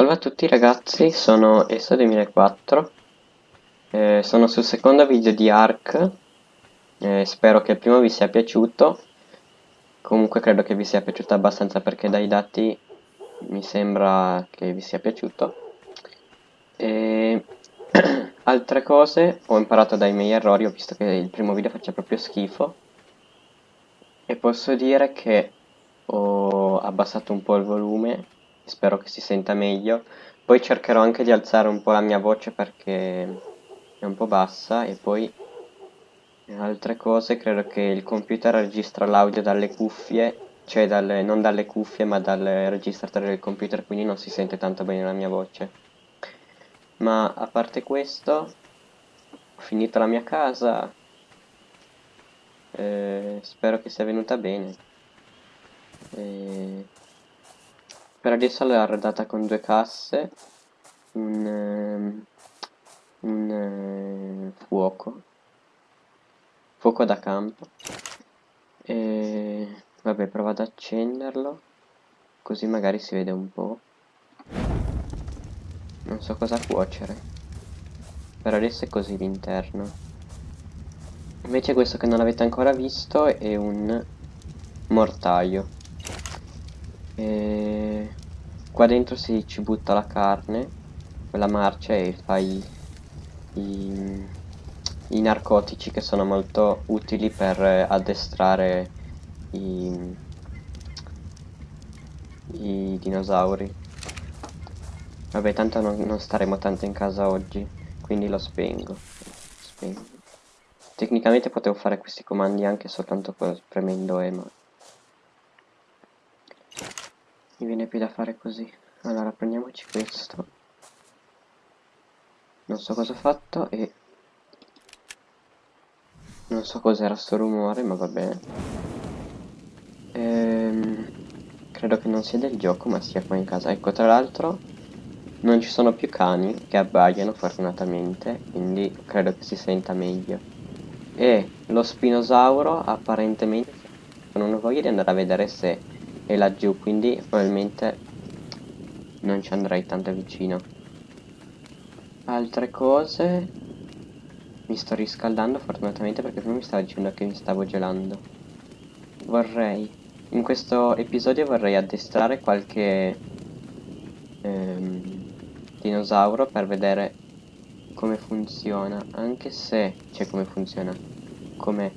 Salve a tutti ragazzi, sono ESO2004 eh, Sono sul secondo video di ARK. Eh, Spero che il primo vi sia piaciuto. Comunque credo che vi sia piaciuto abbastanza perché dai dati mi sembra che vi sia piaciuto. E... Altre cose ho imparato dai miei errori, ho visto che il primo video faccia proprio schifo. E posso dire che ho abbassato un po' il volume spero che si senta meglio. Poi cercherò anche di alzare un po' la mia voce perché è un po' bassa e poi altre cose credo che il computer registra l'audio dalle cuffie, cioè dalle, non dalle cuffie ma dal registratore del computer quindi non si sente tanto bene la mia voce. Ma a parte questo ho finito la mia casa, eh, spero che sia venuta bene. E... Per adesso l'ho arredata con due casse, un, um, un uh, fuoco, fuoco da campo, e vabbè provo ad accenderlo, così magari si vede un po'. Non so cosa cuocere, per adesso è così l'interno. Invece questo che non avete ancora visto è un mortaio. E qua dentro si ci butta la carne, quella marcia e fai i, i narcotici che sono molto utili per addestrare i, i dinosauri. Vabbè, tanto non, non, staremo tanto in casa oggi, quindi lo spengo. spengo. Tecnicamente potevo fare questi comandi anche soltanto premendo E, ma mi viene più da fare così. Allora prendiamoci questo. Non so cosa ho fatto e non so cos'era sto rumore ma va bene. Ehm, credo che non sia del gioco ma sia qua in casa. Ecco tra l'altro non ci sono più cani che abbaiano fortunatamente quindi credo che si senta meglio. E lo spinosauro apparentemente non ho voglia di andare a vedere se è laggiù quindi probabilmente non ci andrei tanto vicino. Altre cose. Mi sto riscaldando fortunatamente perché prima mi stava dicendo che mi stavo gelando. Vorrei in questo episodio vorrei addestrare qualche ehm, dinosauro per vedere come funziona. Anche se cioè come funziona come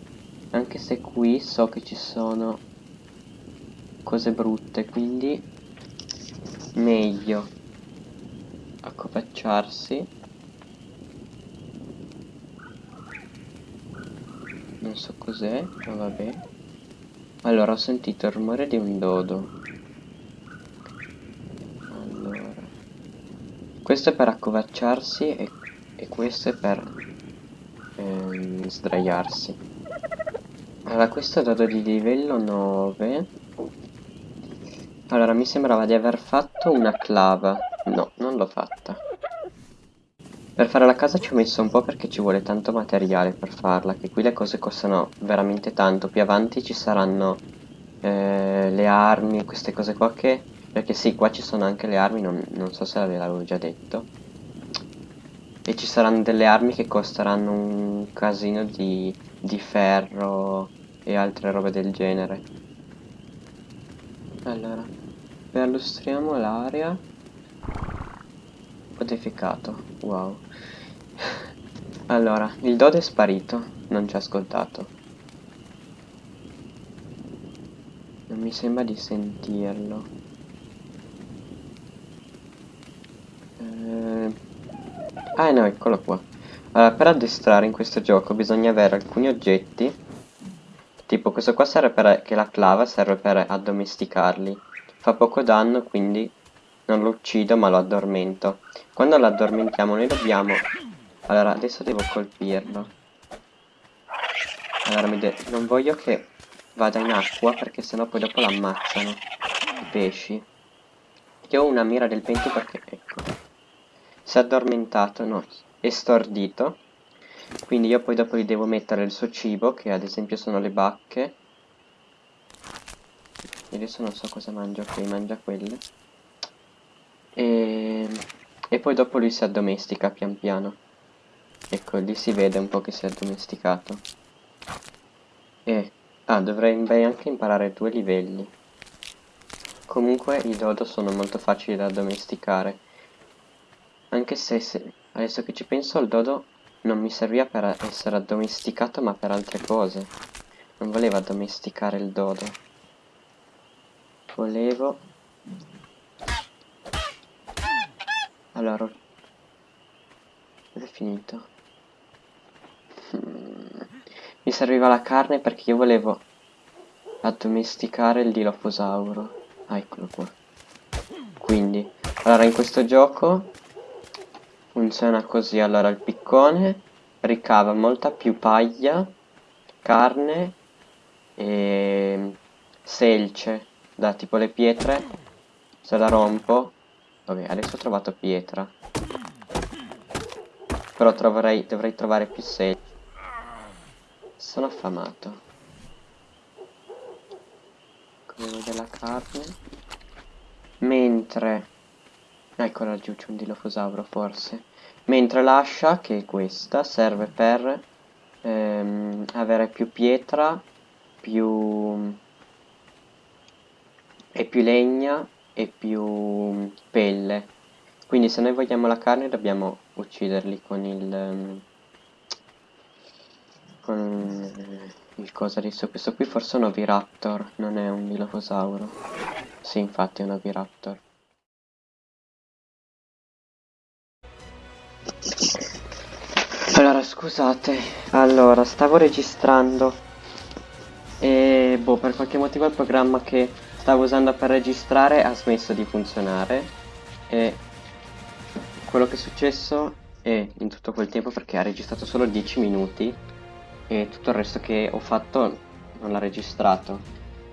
anche se qui so che ci sono cose brutte quindi meglio accopacciarsi. Non so cos'è ma vabbè. Allora ho sentito il rumore di un dodo. Allora. Questo è per accovacciarsi e, e questo è per ehm, sdraiarsi. Allora questo è dodo di livello 9 allora, mi sembrava di aver fatto una clava. No, non l'ho fatta. Per fare la casa ci ho messo un po' perché ci vuole tanto materiale per farla, che qui le cose costano veramente tanto. Più avanti ci saranno eh, le armi, queste cose qua che... Perché sì, qua ci sono anche le armi, non, non so se l'avevo già detto. E ci saranno delle armi che costeranno un casino di, di ferro e altre robe del genere. Allora, perlustriamo l'area modificato wow. Allora il dodo è sparito non ci ha ascoltato. Non mi sembra di sentirlo. Eh... ah no eccolo qua. Allora per addestrare in questo gioco bisogna avere alcuni oggetti. Tipo questo qua serve per che la clava serve per addomesticarli Fa poco danno quindi non lo uccido ma lo addormento. Quando lo addormentiamo noi dobbiamo... Allora adesso devo colpirlo. Allora non voglio che vada in acqua perché sennò poi dopo l'ammazzano i pesci. Io ho una mira del vento perché ecco. Si è addormentato, no, è stordito. Quindi io poi dopo gli devo mettere il suo cibo che ad esempio sono le bacche adesso non so cosa mangia ok mangia quelle e e poi dopo lui si addomestica pian piano. Ecco, lì si vede un po' che si è addomesticato. E... Ah, dovrei anche imparare due livelli. Comunque i dodo sono molto facili da addomesticare. Anche se, se, adesso che ci penso il dodo non mi serviva per essere addomesticato ma per altre cose. Non volevo addomesticare il dodo. Volevo... Allora... È finito. Mi serviva la carne perché io volevo addomesticare il dilofosauro. Ah, eccolo qua. Quindi, allora in questo gioco funziona così. Allora il piccone ricava molta più paglia, carne e selce da tipo le pietre. Se la rompo... Vabbè, adesso ho trovato pietra. Però troverei, dovrei trovare più selce. Sono affamato. Come della carne. Mentre... Ecco laggiù c'è un dilofosauro forse. Mentre l'ascia, che è questa, serve per ehm, avere più pietra, più... e più legna e più pelle. Quindi se noi vogliamo la carne dobbiamo ucciderli con il... Um, con il cosa adesso. Questo qui forse è un oviraptor, non è un dilofosauro. Sì, infatti è un oviraptor. Allora, scusate. Allora, stavo registrando. E boh, per qualche motivo il programma che stavo usando per registrare ha smesso di funzionare. E quello che è successo è in tutto quel tempo perché ha registrato solo 10 minuti e tutto il resto che ho fatto non l'ha registrato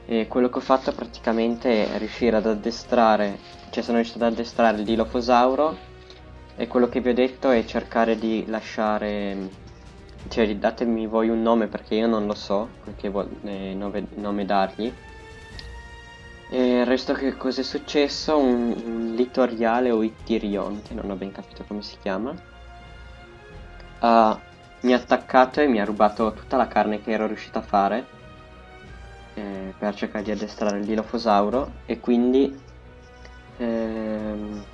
e quello che ho fatto praticamente è riuscire ad addestrare cioè sono riuscito ad addestrare il dilofosauro e quello che vi ho detto è cercare di lasciare cioè datemi voi un nome perché io non lo so che eh, nome, nome dargli e il resto che cosa è successo? Un, un litoriale o Ittirion che non ho ben capito come si chiama uh, mi ha attaccato e mi ha rubato tutta la carne che ero riuscito a fare eh, per cercare di addestrare il dilofosauro. E quindi ehm,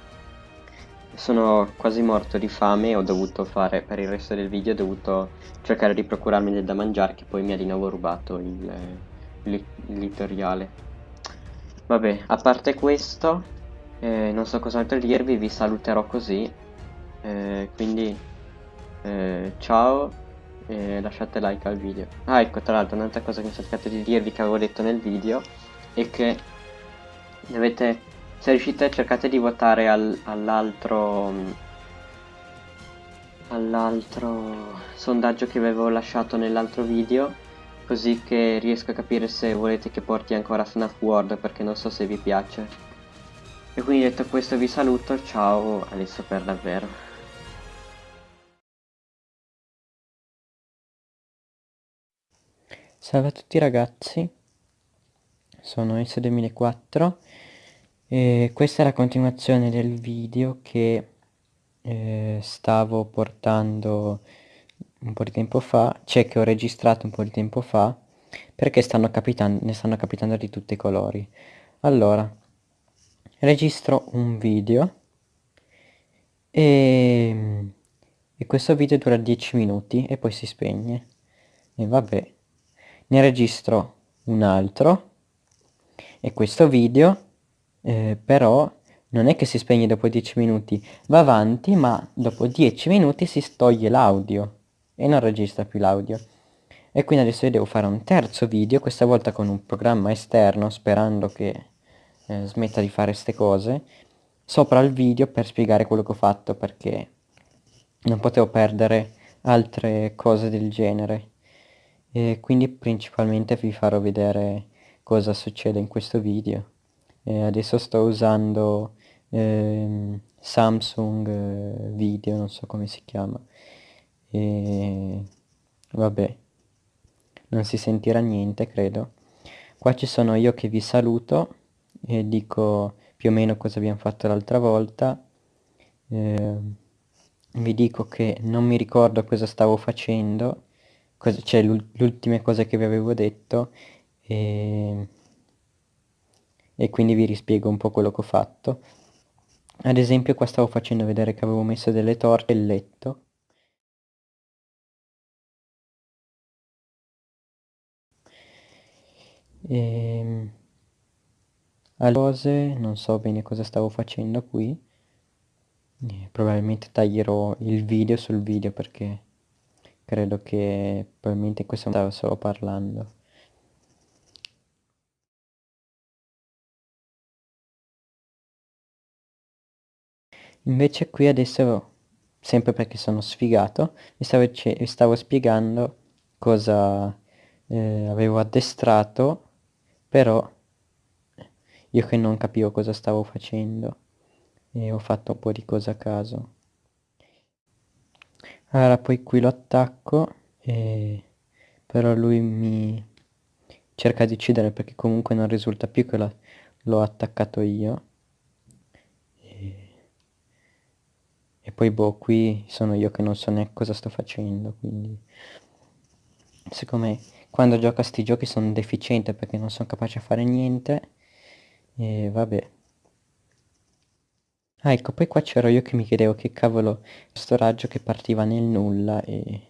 sono quasi morto di fame. E ho dovuto fare per il resto del video ho dovuto cercare di procurarmi del da mangiare che poi mi ha di nuovo rubato il, il, il litoriale vabbè a parte questo eh, non so cos'altro dirvi vi saluterò così eh, quindi eh, ciao e lasciate like al video. Ah ecco tra l'altro un'altra cosa che mi sono cercato di dirvi che avevo detto nel video è che dovete se riuscite cercate di votare al, all'altro all'altro sondaggio che avevo lasciato nell'altro video così che riesco a capire se volete che porti ancora FNAF World perché non so se vi piace. E quindi detto questo vi saluto ciao adesso per davvero. Salve a tutti ragazzi, sono S2004 e questa è la continuazione del video che eh, stavo portando un po' di tempo fa, cioè che ho registrato un po' di tempo fa, perché stanno ne stanno capitando di tutti i colori. Allora, registro un video e, e questo video dura 10 minuti e poi si spegne. E vabbè ne registro un altro e questo video eh, però non è che si spegne dopo 10 minuti, va avanti ma dopo 10 minuti si toglie l'audio e non registra più l'audio. E quindi adesso io devo fare un terzo video, questa volta con un programma esterno, sperando che eh, smetta di fare queste cose, sopra il video per spiegare quello che ho fatto, perché non potevo perdere altre cose del genere. E quindi principalmente vi farò vedere cosa succede in questo video. E adesso sto usando eh, Samsung Video, non so come si chiama e vabbè non si sentirà niente credo qua ci sono io che vi saluto e dico più o meno cosa abbiamo fatto l'altra volta eh, vi dico che non mi ricordo cosa stavo facendo, cosa, cioè l'ultima cosa che vi avevo detto e, e quindi vi rispiego un po' quello che ho fatto. Ad esempio qua stavo facendo vedere che avevo messo delle torte nel letto. E... Ehm, cose, non so bene cosa stavo facendo qui. E probabilmente taglierò il video sul video perché credo che probabilmente in questo momento stavo solo parlando. Invece qui adesso, sempre perché sono sfigato, vi stavo, stavo spiegando cosa eh, avevo addestrato, però io che non capivo cosa stavo facendo e ho fatto un po' di cose a caso. Allora poi qui lo attacco, e... però lui mi cerca di uccidere perché comunque non risulta più che l'ho attaccato io. E poi boh, qui sono io che non so neanche cosa sto facendo, quindi... Secondo me, quando gioco a sti giochi sono deficiente perché non sono capace a fare niente. E vabbè. Ah, ecco, poi qua c'ero io che mi chiedevo che cavolo, questo raggio che partiva nel nulla e...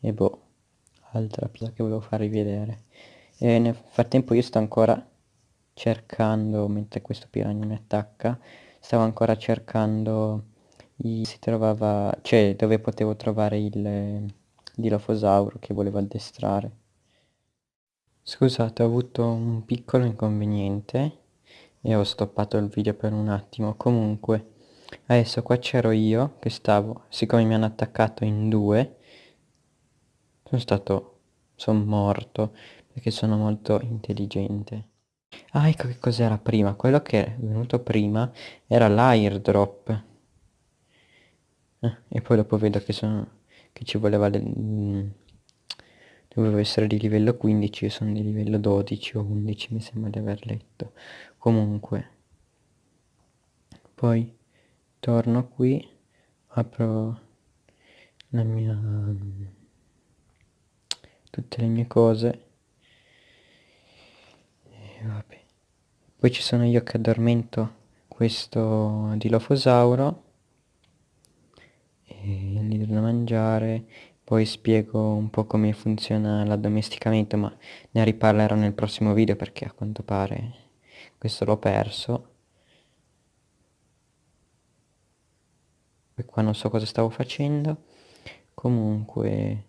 E boh, altra cosa che volevo farvi vedere. E nel frattempo io sto ancora cercando, mentre questo piranha mi attacca, stavo ancora cercando si trovava, cioè dove potevo trovare il dilofosauro che volevo addestrare. Scusate, ho avuto un piccolo inconveniente e ho stoppato il video per un attimo. Comunque, adesso qua c'ero io che stavo, siccome mi hanno attaccato in due, sono stato, sono morto perché sono molto intelligente. Ah, ecco che cos'era prima. Quello che è venuto prima era l'airdrop. Eh, e poi dopo vedo che, sono, che ci voleva... Le, mm, dovevo essere di livello 15, io sono di livello 12 o 11 mi sembra di aver letto. Comunque, poi torno qui, apro la mia... tutte le mie cose. E vabbè. Poi ci sono io che addormento questo dilofosauro gli do da mangiare, poi spiego un po' come funziona l'addomesticamento, ma ne riparlerò nel prossimo video perché a quanto pare questo l'ho perso. E qua non so cosa stavo facendo, comunque...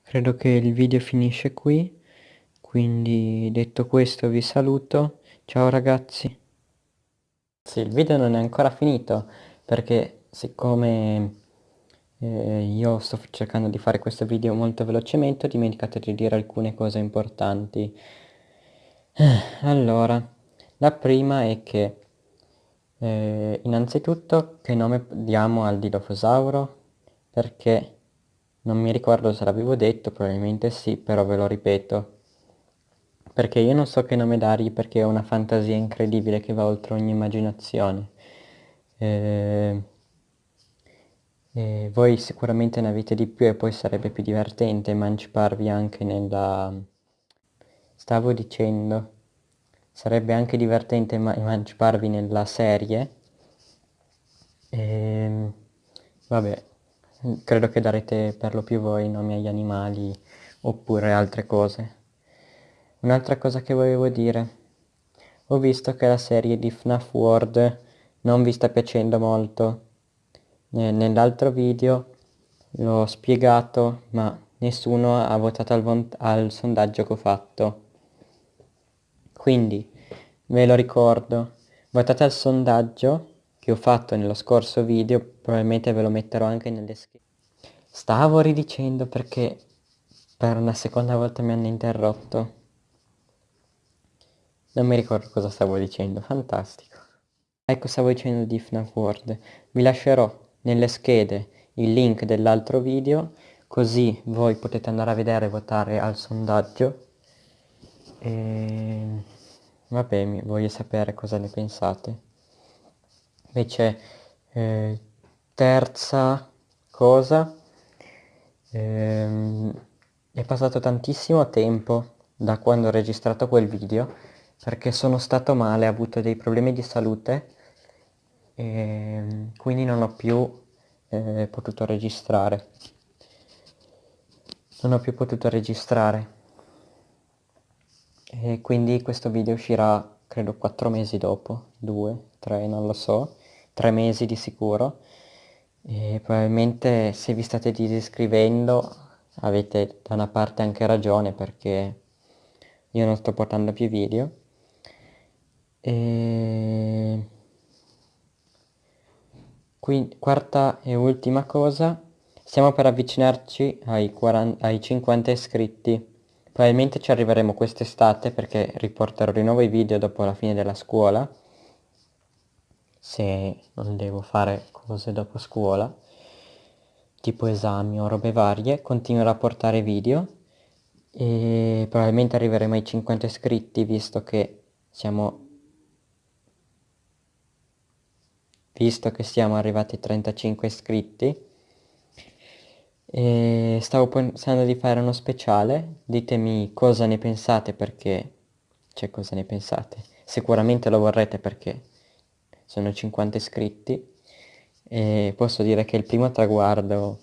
Credo che il video finisce qui, quindi detto questo vi saluto, ciao ragazzi! Sì, il video non è ancora finito perché siccome eh, io sto cercando di fare questo video molto velocemente ho dimenticato di dire alcune cose importanti. Eh, allora, la prima è che eh, innanzitutto che nome diamo al dilofosauro perché non mi ricordo se l'avevo detto, probabilmente sì, però ve lo ripeto perché io non so che nome dargli perché ho una fantasia incredibile che va oltre ogni immaginazione. E... E voi sicuramente ne avete di più e poi sarebbe più divertente emanciparvi anche nella... Stavo dicendo, sarebbe anche divertente emanciparvi nella serie. E... Vabbè, credo che darete per lo più voi nomi agli animali oppure altre cose. Un'altra cosa che volevo dire. Ho visto che la serie di FNAF World non vi sta piacendo molto. Nell'altro video l'ho spiegato ma nessuno ha votato al, al sondaggio che ho fatto. Quindi ve lo ricordo, votate al sondaggio che ho fatto nello scorso video, probabilmente ve lo metterò anche nelle schede. Stavo ridicendo perché per una seconda volta mi hanno interrotto. Non mi ricordo cosa stavo dicendo, fantastico. Ecco stavo dicendo di FNAF World. Vi lascerò nelle schede il link dell'altro video, così voi potete andare a vedere e votare al sondaggio. E... vabbè, mi voglio sapere cosa ne pensate. Invece, eh, terza cosa, ehm, è passato tantissimo tempo da quando ho registrato quel video perché sono stato male, ho avuto dei problemi di salute e quindi non ho più eh, potuto registrare. Non ho più potuto registrare. E quindi questo video uscirà credo 4 mesi dopo, 2, 3, non lo so, 3 mesi di sicuro. E probabilmente se vi state disiscrivendo avete da una parte anche ragione perché io non sto portando più video. E... Quindi, quarta e ultima cosa, stiamo per avvicinarci ai, 40, ai 50 iscritti. Probabilmente ci arriveremo quest'estate perché riporterò di nuovo i video dopo la fine della scuola. Se non devo fare cose dopo scuola, tipo esami o robe varie, continuerò a portare video e probabilmente arriveremo ai 50 iscritti visto che siamo visto che siamo arrivati a 35 iscritti e stavo pensando di fare uno speciale. Ditemi cosa ne pensate perché cioè cosa ne pensate? Sicuramente lo vorrete perché sono 50 iscritti e posso dire che il primo traguardo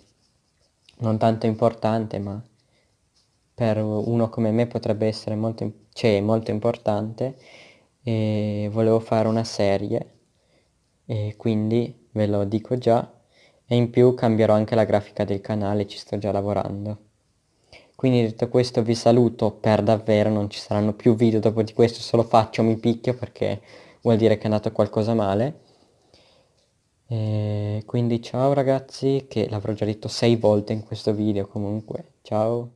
non tanto importante ma per uno come me potrebbe essere molto, cioè, molto importante e volevo fare una serie e quindi ve lo dico già e in più cambierò anche la grafica del canale, ci sto già lavorando. Quindi detto questo vi saluto per davvero, non ci saranno più video dopo di questo, solo faccio mi picchio perché vuol dire che è andato qualcosa male. E quindi ciao ragazzi, che l'avrò già detto sei volte in questo video comunque, ciao!